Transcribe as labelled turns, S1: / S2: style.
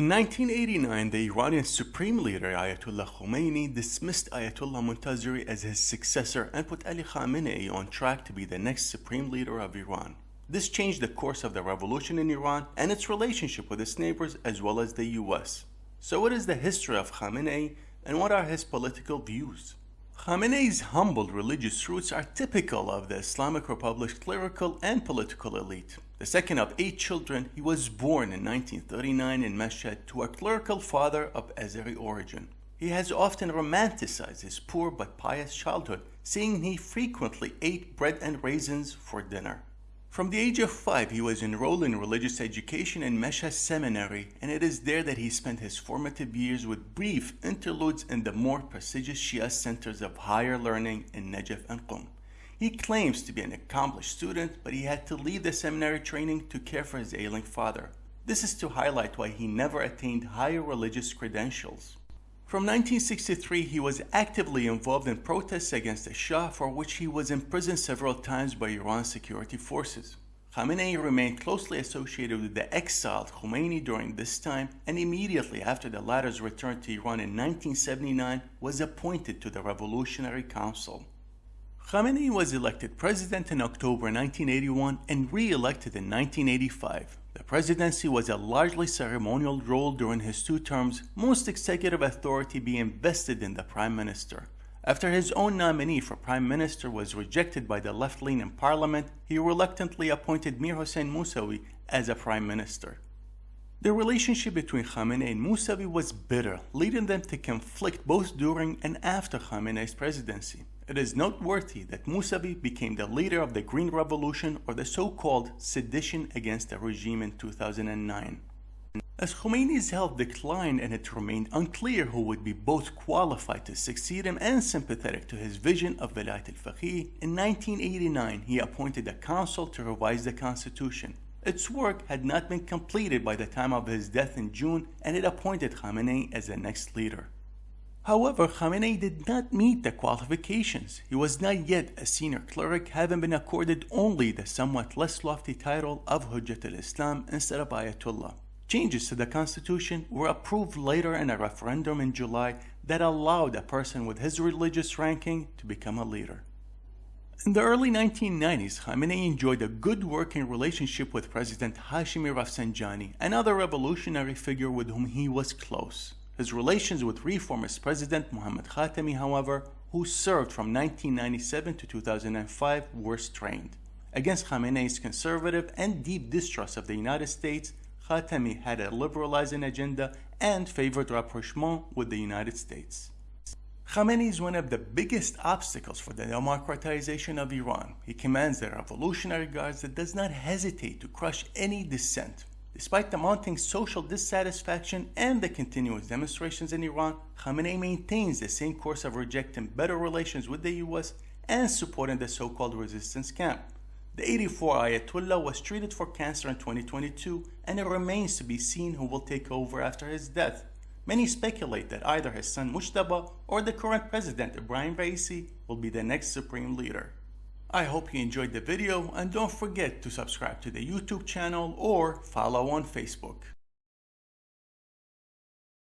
S1: In 1989, the Iranian Supreme Leader Ayatollah Khomeini dismissed Ayatollah Montazeri as his successor and put Ali Khamenei on track to be the next Supreme Leader of Iran. This changed the course of the revolution in Iran and its relationship with its neighbors as well as the US. So what is the history of Khamenei and what are his political views? Khamenei's humbled religious roots are typical of the Islamic Republic's clerical and political elite. The second of eight children, he was born in 1939 in Mashhad to a clerical father of Azeri origin. He has often romanticized his poor but pious childhood, saying he frequently ate bread and raisins for dinner. From the age of five, he was enrolled in religious education in Mashhad Seminary, and it is there that he spent his formative years with brief interludes in the more prestigious Shia centers of higher learning in Najaf and Qum. He claims to be an accomplished student, but he had to leave the seminary training to care for his ailing father. This is to highlight why he never attained higher religious credentials. From 1963, he was actively involved in protests against the Shah for which he was imprisoned several times by Iran's security forces. Khamenei remained closely associated with the exiled Khomeini during this time and immediately after the latter's return to Iran in 1979 was appointed to the Revolutionary Council. Khamenei was elected president in October 1981 and re-elected in 1985. The presidency was a largely ceremonial role during his two terms, most executive authority being vested in the prime minister. After his own nominee for prime minister was rejected by the left lean in parliament, he reluctantly appointed Mir Hossein Mousavi as a prime minister. The relationship between Khamenei and Mousavi was bitter, leading them to conflict both during and after Khamenei's presidency. It is noteworthy that Mousavi became the leader of the Green Revolution or the so-called sedition against the regime in 2009. As Khomeini's health declined and it remained unclear who would be both qualified to succeed him and sympathetic to his vision of Velayat al-Faqih, in 1989 he appointed a council to revise the constitution. Its work had not been completed by the time of his death in June and it appointed Khamenei as the next leader. However, Khamenei did not meet the qualifications. He was not yet a senior cleric, having been accorded only the somewhat less lofty title of Hujjat al-Islam instead of Ayatollah. Changes to the constitution were approved later in a referendum in July that allowed a person with his religious ranking to become a leader. In the early 1990s, Khamenei enjoyed a good working relationship with President Hashemi Rafsanjani, another revolutionary figure with whom he was close. His relations with reformist President Mohammad Khatami, however, who served from 1997 to 2005, were strained. Against Khamenei's conservative and deep distrust of the United States, Khatami had a liberalizing agenda and favored rapprochement with the United States. Khamenei is one of the biggest obstacles for the democratization of Iran. He commands the revolutionary guards that does not hesitate to crush any dissent. Despite the mounting social dissatisfaction and the continuous demonstrations in Iran, Khamenei maintains the same course of rejecting better relations with the US and supporting the so-called resistance camp. The 84 Ayatollah was treated for cancer in 2022 and it remains to be seen who will take over after his death. Many speculate that either his son Mujtaba or the current president Ibrahim Raisi will be the next supreme leader. I hope you enjoyed the video and don't forget to subscribe to the YouTube channel or follow on Facebook.